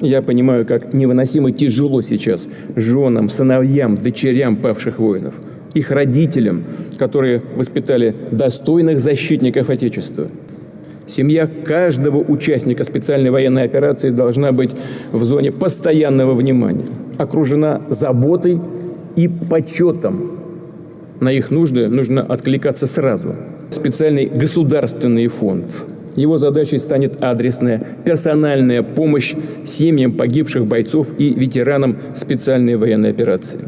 Я понимаю, как невыносимо тяжело сейчас женам, сыновьям, дочерям павших воинов, их родителям, которые воспитали достойных защитников Отечества. Семья каждого участника специальной военной операции должна быть в зоне постоянного внимания, окружена заботой и почетом. На их нужды нужно откликаться сразу. Специальный государственный фонд. Его задачей станет адресная, персональная помощь семьям погибших бойцов и ветеранам специальной военной операции.